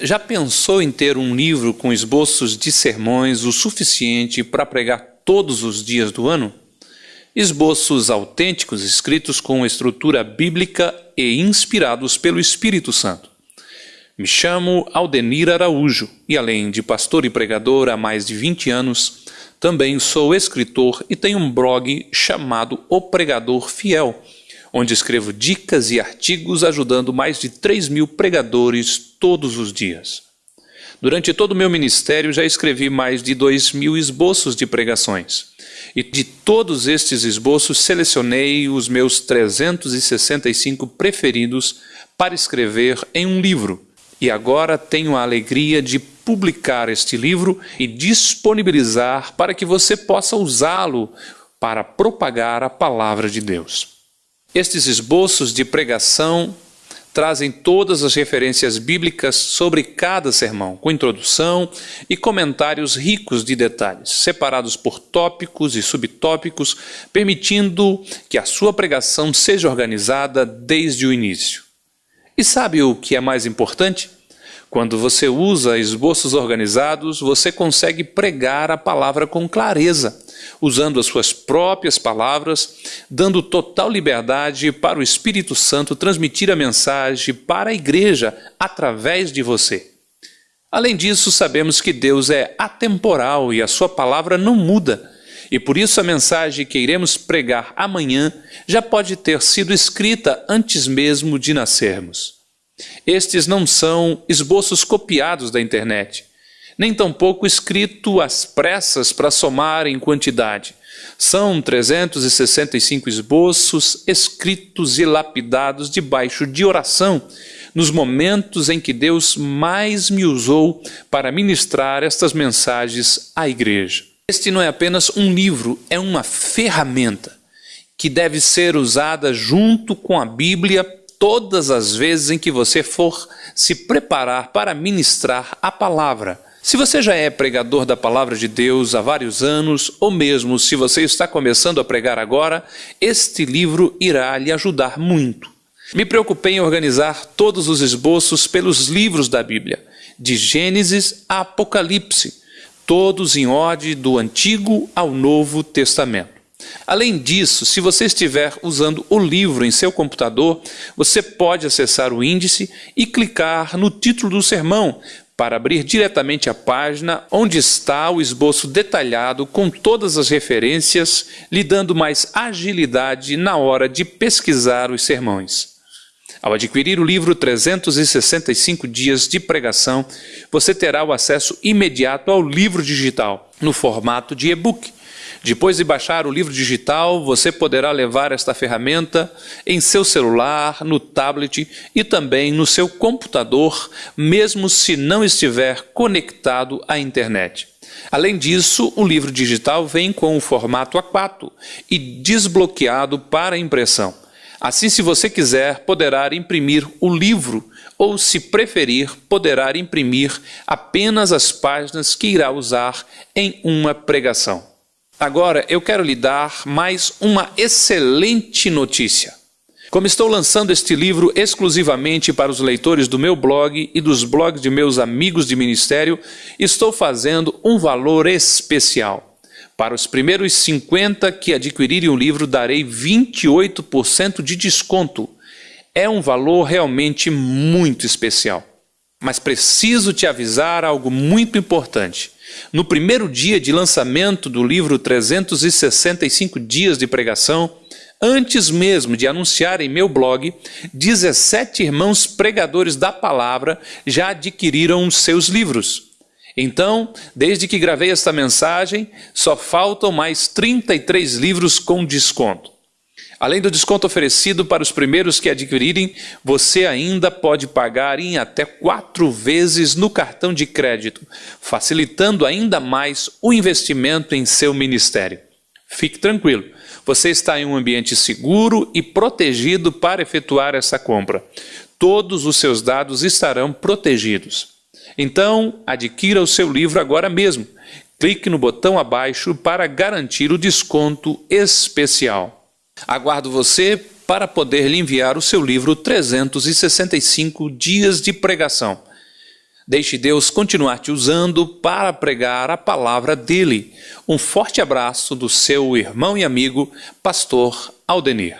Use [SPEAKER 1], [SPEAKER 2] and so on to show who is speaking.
[SPEAKER 1] Já pensou em ter um livro com esboços de sermões o suficiente para pregar todos os dias do ano? Esboços autênticos escritos com estrutura bíblica e inspirados pelo Espírito Santo. Me chamo Aldenir Araújo e, além de pastor e pregador há mais de 20 anos, também sou escritor e tenho um blog chamado O Pregador Fiel onde escrevo dicas e artigos ajudando mais de 3 mil pregadores todos os dias. Durante todo o meu ministério já escrevi mais de 2 mil esboços de pregações. E de todos estes esboços selecionei os meus 365 preferidos para escrever em um livro. E agora tenho a alegria de publicar este livro e disponibilizar para que você possa usá-lo para propagar a palavra de Deus. Estes esboços de pregação trazem todas as referências bíblicas sobre cada sermão, com introdução e comentários ricos de detalhes, separados por tópicos e subtópicos, permitindo que a sua pregação seja organizada desde o início. E sabe o que é mais importante? Quando você usa esboços organizados, você consegue pregar a palavra com clareza, usando as suas próprias palavras, dando total liberdade para o Espírito Santo transmitir a mensagem para a igreja através de você. Além disso, sabemos que Deus é atemporal e a sua palavra não muda. E por isso a mensagem que iremos pregar amanhã já pode ter sido escrita antes mesmo de nascermos. Estes não são esboços copiados da internet, nem tampouco escrito às pressas para somar em quantidade. São 365 esboços escritos e lapidados debaixo de oração, nos momentos em que Deus mais me usou para ministrar estas mensagens à igreja. Este não é apenas um livro, é uma ferramenta que deve ser usada junto com a Bíblia todas as vezes em que você for se preparar para ministrar a palavra. Se você já é pregador da palavra de Deus há vários anos, ou mesmo se você está começando a pregar agora, este livro irá lhe ajudar muito. Me preocupei em organizar todos os esboços pelos livros da Bíblia, de Gênesis a Apocalipse, todos em ordem do Antigo ao Novo Testamento. Além disso, se você estiver usando o livro em seu computador, você pode acessar o índice e clicar no título do sermão para abrir diretamente a página onde está o esboço detalhado com todas as referências, lhe dando mais agilidade na hora de pesquisar os sermões. Ao adquirir o livro 365 Dias de Pregação, você terá o acesso imediato ao livro digital, no formato de e-book depois de baixar o livro digital, você poderá levar esta ferramenta em seu celular, no tablet e também no seu computador, mesmo se não estiver conectado à internet. Além disso, o livro digital vem com o formato A4 e desbloqueado para impressão. Assim, se você quiser, poderá imprimir o livro ou, se preferir, poderá imprimir apenas as páginas que irá usar em uma pregação. Agora eu quero lhe dar mais uma excelente notícia. Como estou lançando este livro exclusivamente para os leitores do meu blog e dos blogs de meus amigos de ministério, estou fazendo um valor especial. Para os primeiros 50 que adquirirem o livro, darei 28% de desconto. É um valor realmente muito especial. Mas preciso te avisar algo muito importante. No primeiro dia de lançamento do livro 365 Dias de Pregação, antes mesmo de anunciar em meu blog, 17 irmãos pregadores da palavra já adquiriram seus livros. Então, desde que gravei esta mensagem, só faltam mais 33 livros com desconto. Além do desconto oferecido para os primeiros que adquirirem, você ainda pode pagar em até quatro vezes no cartão de crédito, facilitando ainda mais o investimento em seu ministério. Fique tranquilo, você está em um ambiente seguro e protegido para efetuar essa compra. Todos os seus dados estarão protegidos. Então, adquira o seu livro agora mesmo. Clique no botão abaixo para garantir o desconto especial. Aguardo você para poder lhe enviar o seu livro 365 Dias de Pregação. Deixe Deus continuar te usando para pregar a palavra dele. Um forte abraço do seu irmão e amigo, Pastor Aldenir.